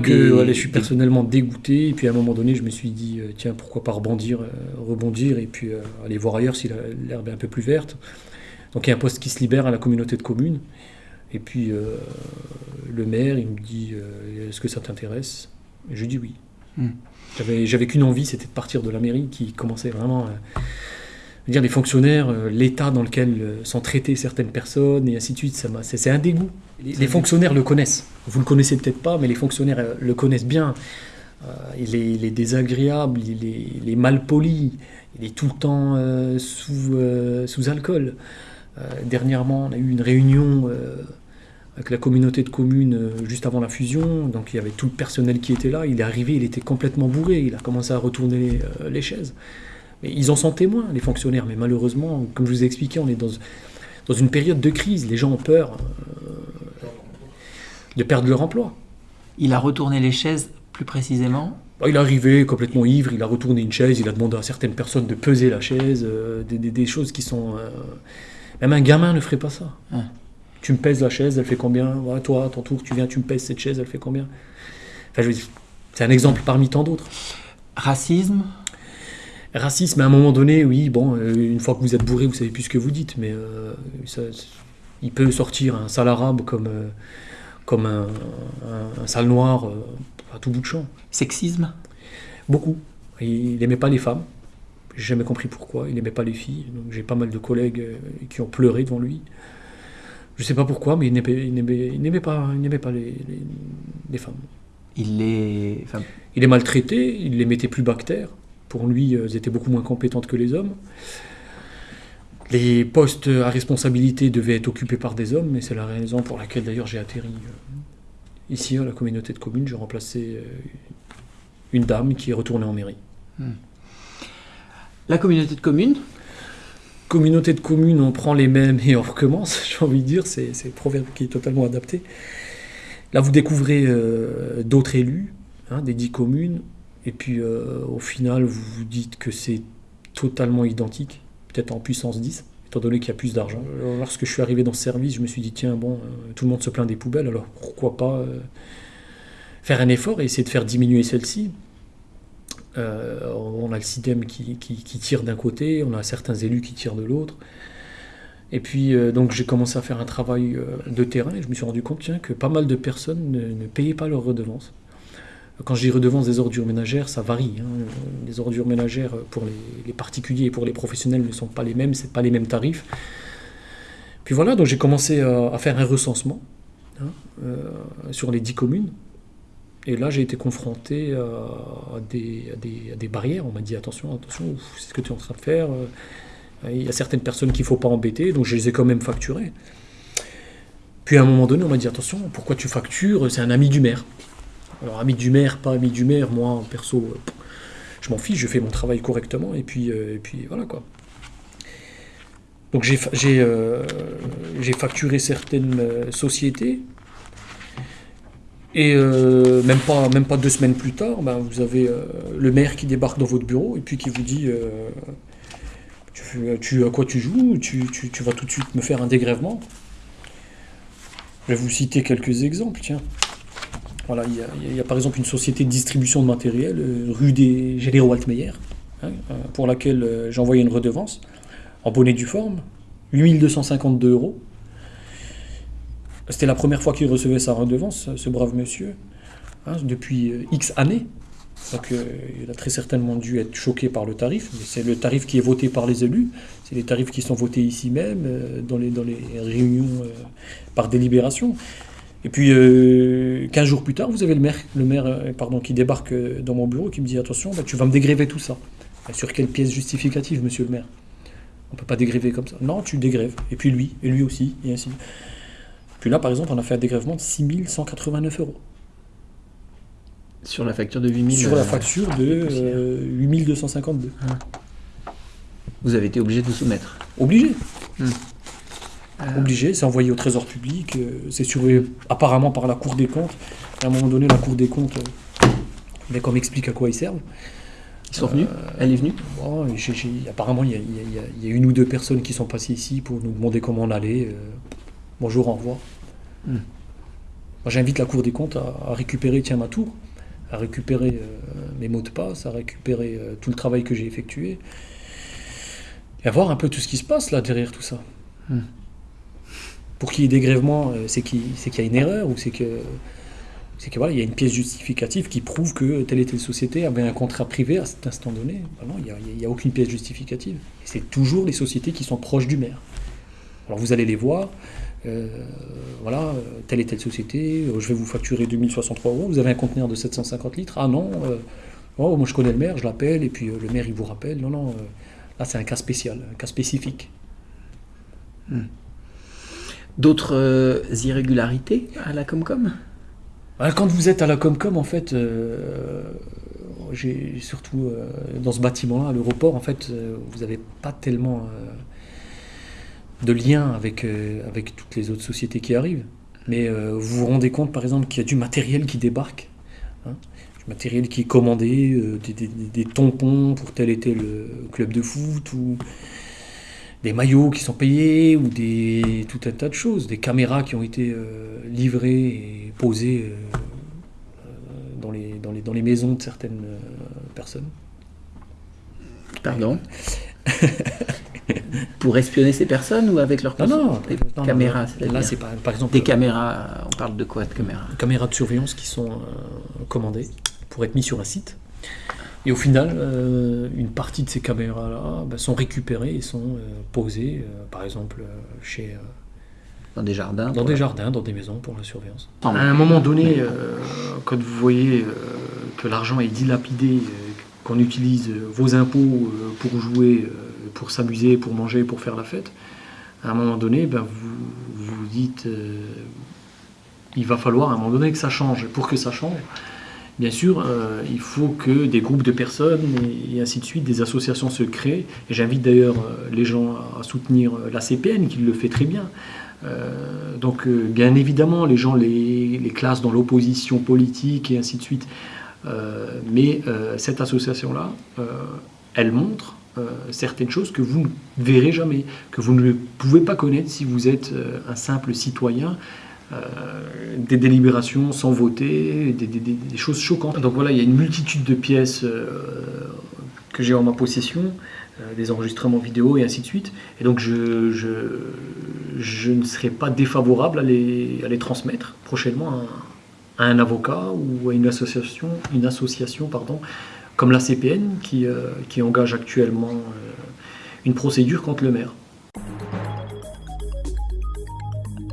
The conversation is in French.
Que, voilà, je suis personnellement dégoûté, et puis à un moment donné, je me suis dit, euh, tiens, pourquoi pas rebondir, euh, rebondir, et puis euh, aller voir ailleurs si l'herbe est un peu plus verte. Donc il y a un poste qui se libère à la communauté de communes, et puis euh, le maire, il me dit, est-ce que ça t'intéresse? Je lui dis oui. Hmm. J'avais, j'avais qu'une envie, c'était de partir de la mairie, qui commençait vraiment à dire les fonctionnaires, euh, l'état dans lequel euh, sont traitées certaines personnes, et ainsi de suite, c'est, un dégoût. Les, les fonctionnaires le connaissent. Vous le connaissez peut-être pas, mais les fonctionnaires euh, le connaissent bien. Il, est, il est désagréable, il est, il est mal poli, il est tout le temps sous, sous alcool. Dernièrement, on a eu une réunion avec la communauté de communes juste avant la fusion. Donc il y avait tout le personnel qui était là. Il est arrivé, il était complètement bourré. Il a commencé à retourner les chaises. Ils en sont témoins, les fonctionnaires. Mais malheureusement, comme je vous ai expliqué, on est dans, dans une période de crise. Les gens ont peur euh, de perdre leur emploi. Il a retourné les chaises plus précisément. Bah, Il est arrivé complètement ivre, il a retourné une chaise, il a demandé à certaines personnes de peser la chaise, euh, des, des- des choses qui sont... euh, Même un gamin ne ferait pas ça. Ah. Tu me pèses la chaise, elle fait combien? Toi, à ton tour, tu viens, tu me pèses cette chaise, elle fait combien? Enfin, c'est un exemple parmi tant d'autres. Racisme. Racisme, à un moment donné, oui, bon, euh, une fois que vous êtes bourré, vous savez plus ce que vous dites, mais euh, ça- il peut sortir un sale arabe comme, euh, comme un, un- un sale noir euh, à tout bout de champ. Sexisme? Beaucoup. Il n'aimait pas les femmes. J'ai jamais compris pourquoi. Il n'aimait pas les filles. Donc j'ai pas mal de collègues qui ont pleuré devant lui. Je sais pas pourquoi, mais il n'aimait pas, il n'aimait pas les, les- les femmes. Il les. Enfin, Il les maltraitait, il les mettait plus bactères. Pour lui, euh, elles étaient beaucoup moins compétentes que les hommes. Les postes à responsabilité devaient être occupés par des hommes, et c'est la raison pour laquelle d'ailleurs j'ai atterri euh, ici à la communauté de communes. J'ai remplacé euh, une dame qui est retournée en mairie. la communauté de communes? communauté de communes, on prend les mêmes et on recommence, j'ai envie de dire, c'est le proverbe qui est totalement adapté. Là, vous découvrez euh, d'autres élus, hein, des dix communes, et puis euh, au final, vous vous dites que c'est totalement identique, peut-être en puissance 10, étant donné qu'il y a plus d'argent. Alors, Lorsque je suis arrivé dans ce service, je me suis dit, tiens, bon, euh, tout le monde se plaint des poubelles, alors pourquoi pas euh, faire un effort et essayer de faire diminuer celle-ci euh, on a le CIDEM qui, qui- qui tire d'un côté, on a certains élus qui tirent de l'autre. Et puis, euh, donc, j'ai commencé à faire un travail euh, de terrain et je me suis rendu compte tiens, que pas mal de personnes ne, ne payaient pas leurs redevances. Quand je dis redevances des ordures ménagères, ça varie. hein. Les ordures ménagères pour les, particuliers et pour les professionnels ne sont pas les mêmes, c'est pas les mêmes tarifs. Puis voilà, donc j'ai commencé à, à faire un recensement hein, euh, sur les 10 communes. Et là, j'ai été confronté à, à des, à des- barrières. On m'a dit attention, attention, c'est ce que tu es en train de faire. Euh, Il y a certaines personnes qu'il ne faut pas embêter, donc je les ai quand même facturées. Puis à un moment donné, on m'a dit attention, pourquoi tu factures? C'est un ami du maire. Alors, ami du maire, pas ami du maire, moi, perso, euh, je m'en fiche, je fais mon travail correctement, et puis, euh, et puis voilà quoi. Donc j'ai euh, facturé certaines sociétés, et même, pas, même pas deux semaines plus tard, ben, vous avez le maire qui débarque dans votre bureau et puis qui vous dit tu, tu- à quoi tu joues tu, tu- tu vas tout de suite me faire un dégrèvement. Je vais vous citer quelques exemples. Tiens. Voilà, il y, a, par exemple une société de distribution de matériel, euh, rue des Généraux Altmeyer, hein, euh, pour laquelle euh, j'ai envoyé une redevance en bonne et due forme, 8252 euros. C'était la première fois qu'il recevait sa redevance, ce brave monsieur, hein, depuis X années. Donc il a très certainement dû être choqué par le tarif, mais c'est le tarif qui est voté par les élus, c'est les tarifs qui sont votés ici même, dans, les, dans les réunions par délibération. Et puis euh, 15 jours plus tard, vous avez le maire, le maire euh, pardon, qui débarque euh, dans mon bureau qui me dit attention, bah, tu vas me dégréver tout ça. Bah, Sur quelle pièce justificative, monsieur le maire? On peut pas dégréver comme ça. Non, tu dégrèves. Et puis lui, et lui aussi, et ainsi. Puis là, par exemple, on a fait un dégrèvement de 6189 euros. Sur la facture de 8000. Sur la euh, facture de euh, 8252. Vous avez été obligé de soumettre. Obligé. Euh, Obligé, c'est envoyé au trésor public, euh, c'est surveillé apparemment par la Cour des comptes. À un moment donné, la Cour des comptes, euh, mais qu'on m'explique à quoi ils servent. Ils sont venus? Elle est venue? Bon, apparemment, il y, a- y y une ou deux personnes qui sont passées ici pour nous demander comment on allait. euh, bonjour, au revoir. Hmm. j'invite la Cour des comptes à, récupérer tiens, ma tour, à récupérer mes mots de passe, à récupérer tout le travail que j'ai effectué, et à voir un peu tout ce qui se passe là derrière tout ça. Hmm. Pour qu'il y ait dégrèvement, c'est qu'il y a une erreur ou c'est que c'est qu'il voilà, y a une pièce justificative qui prouve que telle et telle société avait un contrat privé à cet instant donné. Non, il n'y a, aucune pièce justificative. c'est toujours les sociétés qui sont proches du maire. Alors vous allez les voir, euh, voilà, telle et telle société, euh, je vais vous facturer 2063 euros, vous avez un conteneur de 750 litres, ah non, euh, oh, moi je connais le maire, je l'appelle, et puis le maire il vous rappelle, non, non, là c'est un cas spécial, un cas spécifique. Hmm. D'autres irrégularités à la Comcom? Quand vous êtes à la Comcom, en fait, euh, j'ai surtout euh, dans ce bâtiment-là, à l'aéroport, en fait, euh, vous n'avez pas tellement de lien avec, toutes les autres sociétés qui arrivent. Mais vous vous rendez compte, par exemple, qu'il y a du matériel qui débarque. Hein, du matériel qui est commandé, des, des, des, tampons pour tel et tel club de foot, ou des maillots qui sont payés ou des, tout un tas de choses, des caméras qui ont été euh, livrées et posées euh, dans, les, dans, les, dans les maisons de certaines euh, personnes. Pardon? Pour espionner ces personnes ou avec leurs non, non, caméras Là, c'est par exemple. Des caméras, on parle de quoi de caméras? Caméras de surveillance qui sont commandées pour être mises sur un site. Et au final, euh, une partie de ces caméras-là bah, sont récupérées et sont euh, posées, euh, par exemple, chez... dans des jardins Dans des jardins, dans des maisons pour la surveillance. À un moment donné, quand vous voyez que l'argent est dilapidé, qu'on utilise vos impôts pour jouer, pour s'amuser, pour manger, pour faire la fête, à un moment donné, ben, vous vous dites, il va falloir à un moment donné que ça change. Pour que ça change, Bien sûr, euh, il faut que des groupes de personnes et, ainsi de suite, des associations se créent. Et j'invite d'ailleurs euh, les gens à soutenir euh, la CPN, qui le fait très bien. donc, bien évidemment, les gens les, les classent dans l'opposition politique et ainsi de suite. mais cette association-là, elle montre certaines choses que vous ne verrez jamais, que vous ne pouvez pas connaître si vous êtes un simple citoyen des délibérations sans voter, des, choses choquantes. Donc voilà, il y a une multitude de pièces euh, que j'ai en ma possession, euh, des enregistrements vidéo et ainsi de suite. Et donc je, ne serai pas défavorable à les, transmettre prochainement à, un avocat ou à une association, une association pardon, comme la CPN qui engage actuellement une procédure contre le maire.